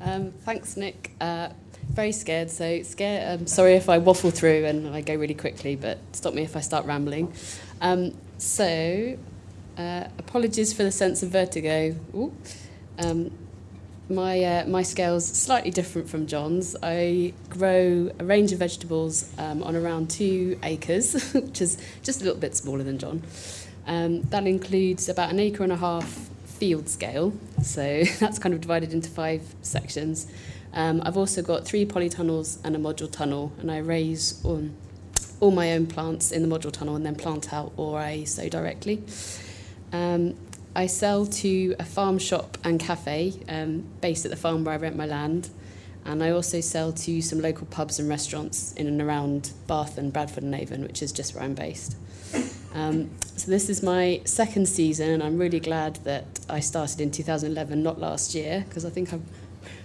Um, thanks, Nick. Uh, very scared, so scared. Um, sorry if I waffle through and I go really quickly, but stop me if I start rambling. Um, so, uh, apologies for the sense of vertigo. Um, my, uh, my scale's slightly different from John's. I grow a range of vegetables um, on around two acres, which is just a little bit smaller than John. Um, that includes about an acre and a half field scale, so that's kind of divided into five sections. Um, I've also got three polytunnels and a module tunnel, and I raise all, my own plants in the module tunnel and then plant out or I sow directly. Um, I sell to a farm shop and cafe um, based at the farm where I rent my land. And I also sell to some local pubs and restaurants in and around Bath and Bradford on Avon, which is just where I'm based. Um, so this is my second season, and I'm really glad that I started in 2011, not last year, because I think I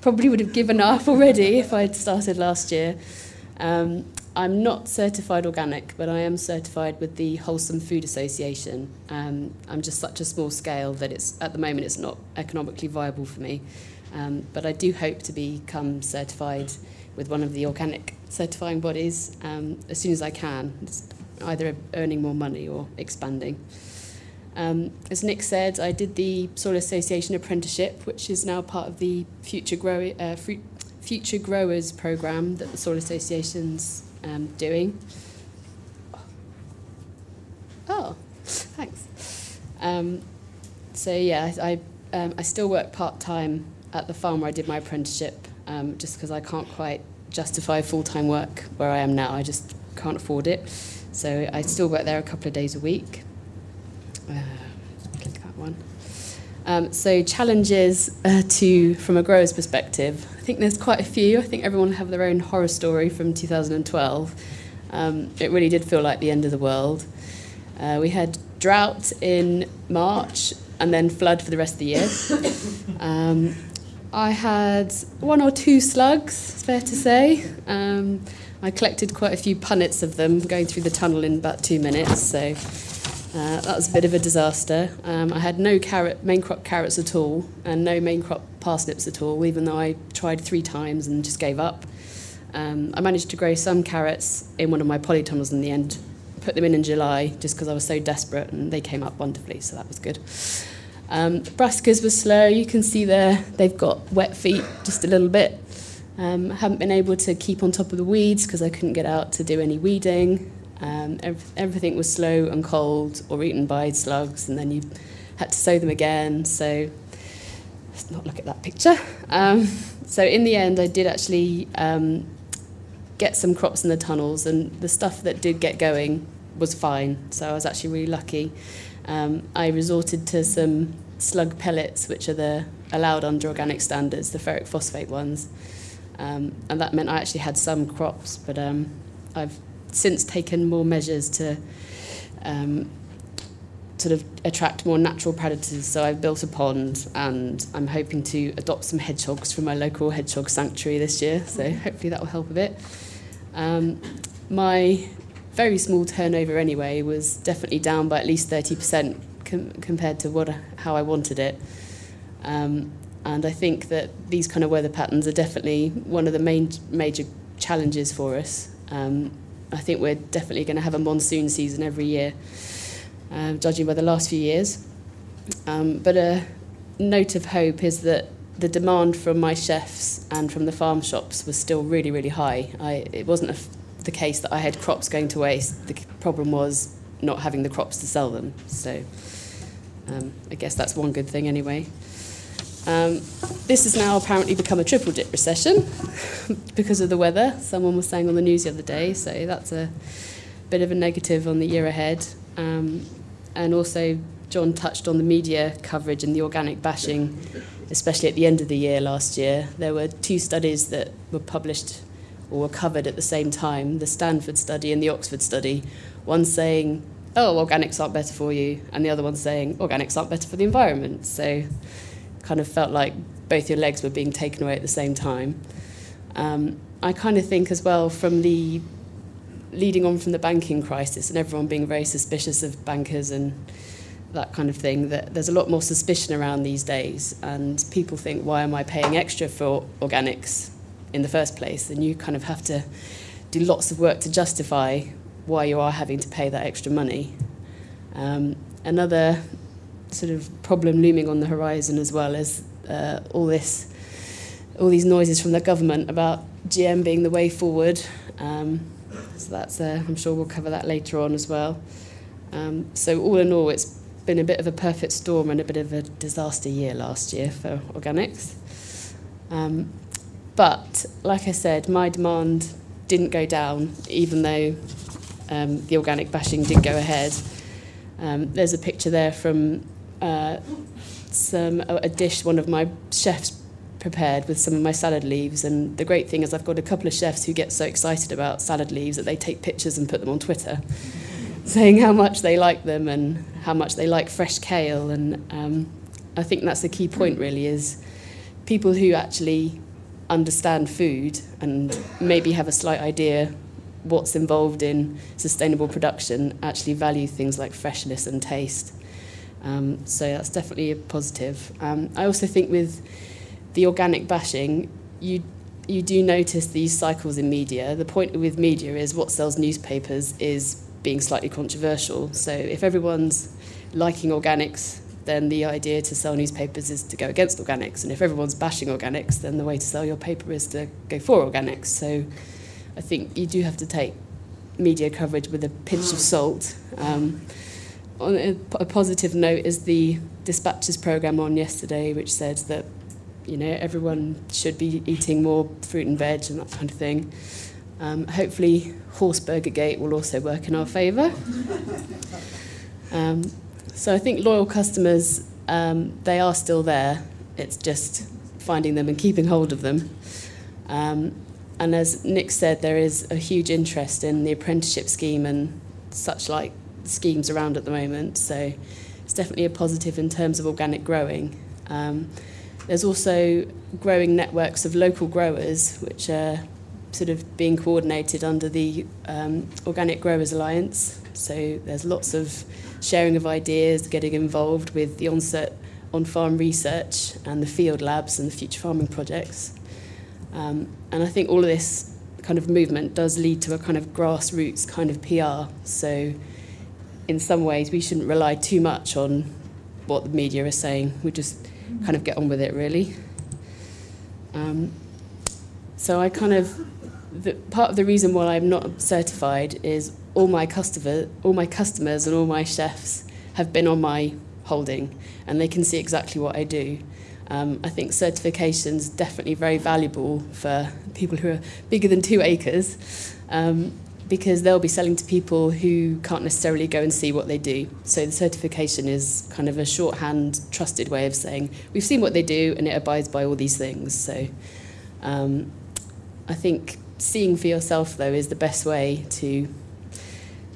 probably would have given up already if I'd started last year. Um, I'm not certified organic, but I am certified with the Wholesome Food Association. Um, I'm just such a small scale that it's at the moment it's not economically viable for me. Um, but I do hope to become certified with one of the organic certifying bodies um, as soon as I can. It's either earning more money or expanding. Um, as Nick said, I did the Soil Association apprenticeship, which is now part of the Future, Grow, uh, Future Growers program that the Soil Association's um, doing. Oh, thanks. Um, so yeah, I, um, I still work part-time at the farm where I did my apprenticeship, um, just because I can't quite justify full-time work where I am now. I just can't afford it. So I still work there a couple of days a week. Uh, click that one. Um, so challenges uh, to from a grower's perspective. I think there's quite a few. I think everyone have their own horror story from 2012. Um, it really did feel like the end of the world. Uh, we had drought in March and then flood for the rest of the year. Um, I had one or two slugs, it's fair to say. Um, I collected quite a few punnets of them going through the tunnel in about two minutes, so uh, that was a bit of a disaster. Um, I had no carrot, main crop carrots at all and no main crop parsnips at all, even though I tried three times and just gave up. Um, I managed to grow some carrots in one of my polytunnels in the end, put them in in July just because I was so desperate and they came up wonderfully, so that was good. Um, brassicas were slow, you can see there they've got wet feet just a little bit. Um, haven't been able to keep on top of the weeds because I couldn't get out to do any weeding. Um, ev everything was slow and cold or eaten by slugs, and then you had to sow them again. So let's not look at that picture. Um, so in the end, I did actually um, get some crops in the tunnels, and the stuff that did get going was fine. So I was actually really lucky. Um, I resorted to some slug pellets, which are the allowed under organic standards, the ferric phosphate ones. Um, and that meant I actually had some crops, but um, I've since taken more measures to um, sort of attract more natural predators. So I've built a pond and I'm hoping to adopt some hedgehogs from my local hedgehog sanctuary this year. So hopefully that will help a bit. Um, my very small turnover anyway was definitely down by at least 30% com compared to what how I wanted it. Um, and I think that these kind of weather patterns are definitely one of the main major challenges for us. Um, I think we're definitely going to have a monsoon season every year, uh, judging by the last few years. Um, but a note of hope is that the demand from my chefs and from the farm shops was still really, really high. I, it wasn't a, the case that I had crops going to waste. The problem was not having the crops to sell them. So um, I guess that's one good thing anyway. Um, this has now apparently become a triple dip recession because of the weather. Someone was saying on the news the other day, so that's a bit of a negative on the year ahead. Um, and also, John touched on the media coverage and the organic bashing, especially at the end of the year last year. There were two studies that were published or were covered at the same time the Stanford study and the Oxford study. One saying, oh, organics aren't better for you, and the other one saying, organics aren't better for the environment. So kind of felt like both your legs were being taken away at the same time. Um, I kind of think as well from the leading on from the banking crisis and everyone being very suspicious of bankers and that kind of thing. That there's a lot more suspicion around these days, and people think, why am I paying extra for organics in the first place? And you kind of have to do lots of work to justify why you are having to pay that extra money. Um, another sort of problem looming on the horizon as well is uh, all this, all these noises from the government about GM being the way forward. Um, so that's, uh, I'm sure we'll cover that later on as well. Um, so all in all, it's been a bit of a perfect storm and a bit of a disaster year last year for organics. Um, but like I said, my demand didn't go down, even though um, the organic bashing did go ahead. Um, there's a picture there from uh, some a dish one of my chefs prepared with some of my salad leaves. And the great thing is I've got a couple of chefs who get so excited about salad leaves that they take pictures and put them on Twitter, saying how much they like them and how much they like fresh kale. And um, I think that's the key point really is people who actually understand food and maybe have a slight idea what's involved in sustainable production actually value things like freshness and taste. Um, so that's definitely a positive. Um, I also think with the organic bashing, you you do notice these cycles in media. The point with media is what sells newspapers is being slightly controversial. So if everyone's liking organics then the idea to sell newspapers is to go against organics. And if everyone's bashing organics, then the way to sell your paper is to go for organics. So I think you do have to take media coverage with a pinch of salt. Um, on a, a positive note is the dispatches program on yesterday, which said that you know everyone should be eating more fruit and veg and that kind of thing. Um, hopefully, Horse Burger Gate will also work in our favour. Um, so I think loyal customers, um, they are still there. It's just finding them and keeping hold of them. Um, and as Nick said, there is a huge interest in the apprenticeship scheme and such like schemes around at the moment. So it's definitely a positive in terms of organic growing. Um, there's also growing networks of local growers, which are sort of being coordinated under the um, Organic Growers Alliance. So there's lots of sharing of ideas, getting involved with the onset on-farm research and the field labs and the future farming projects. Um, and I think all of this kind of movement does lead to a kind of grassroots kind of PR. So in some ways we shouldn't rely too much on what the media is saying. We just kind of get on with it really. Um, so I kind of, the, part of the reason why I'm not certified is all my customer, all my customers and all my chefs have been on my holding and they can see exactly what I do. Um, I think certification's definitely very valuable for people who are bigger than two acres um, because they'll be selling to people who can't necessarily go and see what they do. So the certification is kind of a shorthand, trusted way of saying, we've seen what they do and it abides by all these things. So um, I think seeing for yourself, though, is the best way to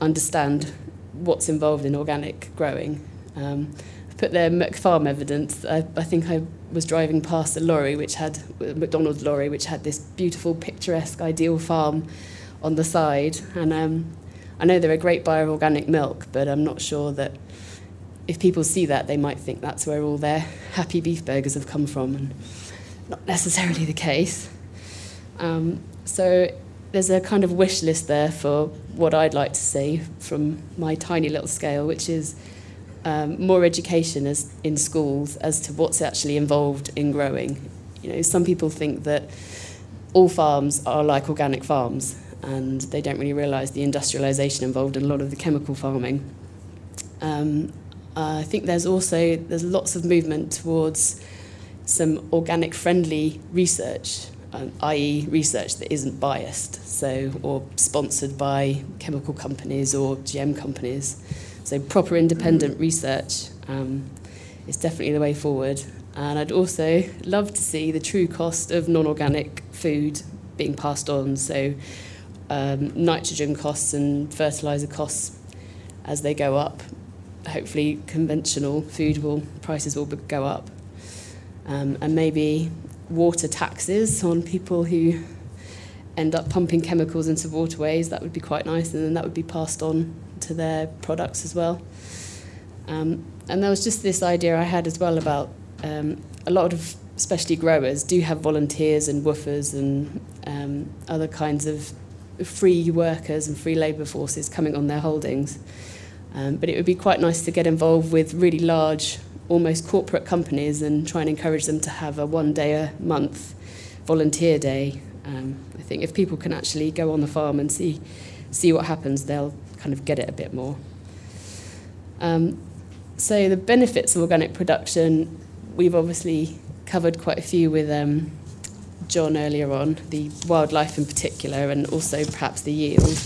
understand what's involved in organic growing. Um, I've put there McFarm evidence. I, I think I was driving past a lorry which had McDonald's lorry which had this beautiful picturesque ideal farm on the side and um, I know they're a great buyer of organic milk but I'm not sure that if people see that they might think that's where all their happy beef burgers have come from and not necessarily the case um, so there's a kind of wish list there for what I'd like to see from my tiny little scale, which is um, more education as in schools as to what's actually involved in growing. You know, some people think that all farms are like organic farms, and they don't really realise the industrialisation involved in a lot of the chemical farming. Um, I think there's also there's lots of movement towards some organic friendly research um, i.e. research that isn't biased, so or sponsored by chemical companies or GM companies. So proper independent research um, is definitely the way forward. And I'd also love to see the true cost of non-organic food being passed on. So um, nitrogen costs and fertilizer costs as they go up. Hopefully conventional food will prices will go up. Um, and maybe water taxes on people who end up pumping chemicals into waterways. That would be quite nice, and then that would be passed on to their products as well. Um, and there was just this idea I had as well about um, a lot of specialty growers do have volunteers and WWOOFers and um, other kinds of free workers and free labour forces coming on their holdings. Um, but it would be quite nice to get involved with really large, almost corporate companies and try and encourage them to have a one day a month volunteer day. Um, I think if people can actually go on the farm and see, see what happens, they'll kind of get it a bit more. Um, so the benefits of organic production, we've obviously covered quite a few with um, John earlier on, the wildlife in particular, and also perhaps the yield.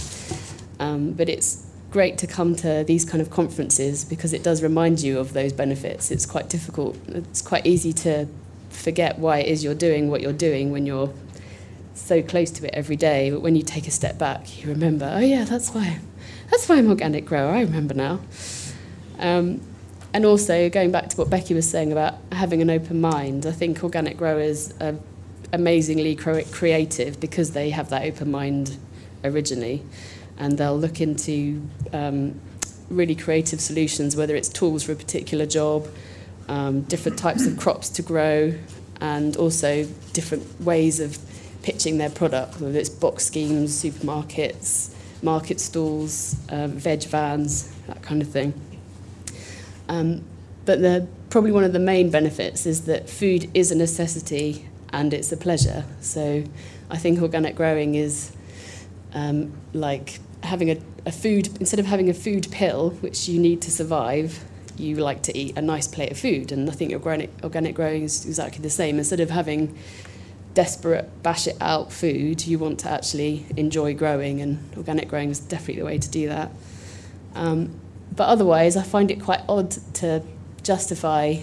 Um, but it's great to come to these kind of conferences because it does remind you of those benefits. It's quite difficult, it's quite easy to forget why it is you're doing what you're doing when you're so close to it every day. But when you take a step back, you remember, oh yeah, that's why, that's why I'm organic grower. I remember now. Um, and also going back to what Becky was saying about having an open mind, I think organic growers are amazingly creative because they have that open mind originally, and they'll look into um, really creative solutions, whether it's tools for a particular job, um, different types of crops to grow, and also different ways of pitching their product, whether it's box schemes, supermarkets, market stalls, um, veg vans, that kind of thing. Um, but the, probably one of the main benefits is that food is a necessity and it's a pleasure. So I think organic growing is um, like having a, a food, instead of having a food pill, which you need to survive, you like to eat a nice plate of food. And I think organic, organic growing is exactly the same. Instead of having desperate, bash it out food, you want to actually enjoy growing, and organic growing is definitely the way to do that. Um, but otherwise, I find it quite odd to justify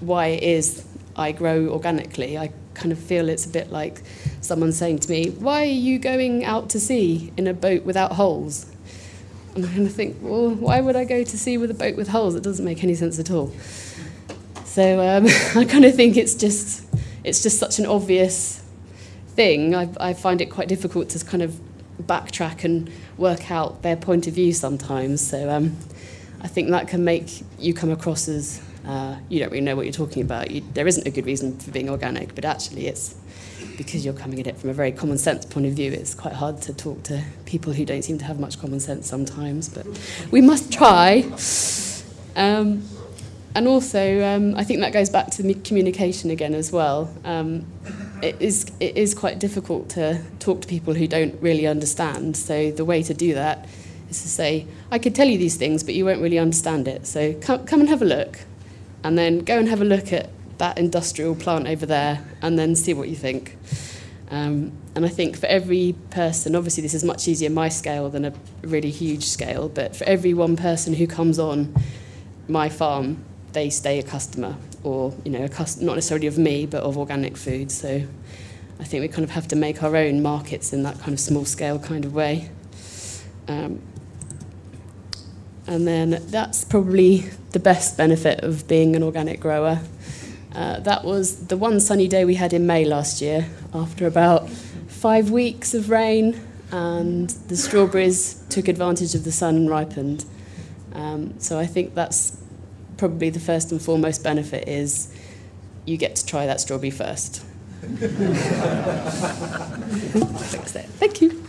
why it is I grow organically. I kind of feel it's a bit like someone saying to me, Why are you going out to sea in a boat without holes? And I kind of think, Well, why would I go to sea with a boat with holes? It doesn't make any sense at all. So um, I kind of think it's just, it's just such an obvious thing. I, I find it quite difficult to kind of backtrack and work out their point of view sometimes. So um, I think that can make you come across as uh, you don't really know what you're talking about. You, there isn't a good reason for being organic, but actually it's because you're coming at it from a very common sense point of view. It's quite hard to talk to people who don't seem to have much common sense sometimes, but we must try. Um, and also, um, I think that goes back to communication again as well. Um, it is it is quite difficult to talk to people who don't really understand. So the way to do that is to say, I could tell you these things, but you won't really understand it. So come come and have a look and then go and have a look at that industrial plant over there and then see what you think. Um, and I think for every person, obviously this is much easier my scale than a really huge scale, but for every one person who comes on my farm, they stay a customer, or you know, a cust- not necessarily of me, but of organic food. So I think we kind of have to make our own markets in that kind of small scale kind of way. Um, and then that's probably the best benefit of being an organic grower. Uh, that was the one sunny day we had in May last year after about five weeks of rain and the strawberries took advantage of the sun and ripened. Um, so I think that's probably the first and foremost benefit is you get to try that strawberry first. Thank you.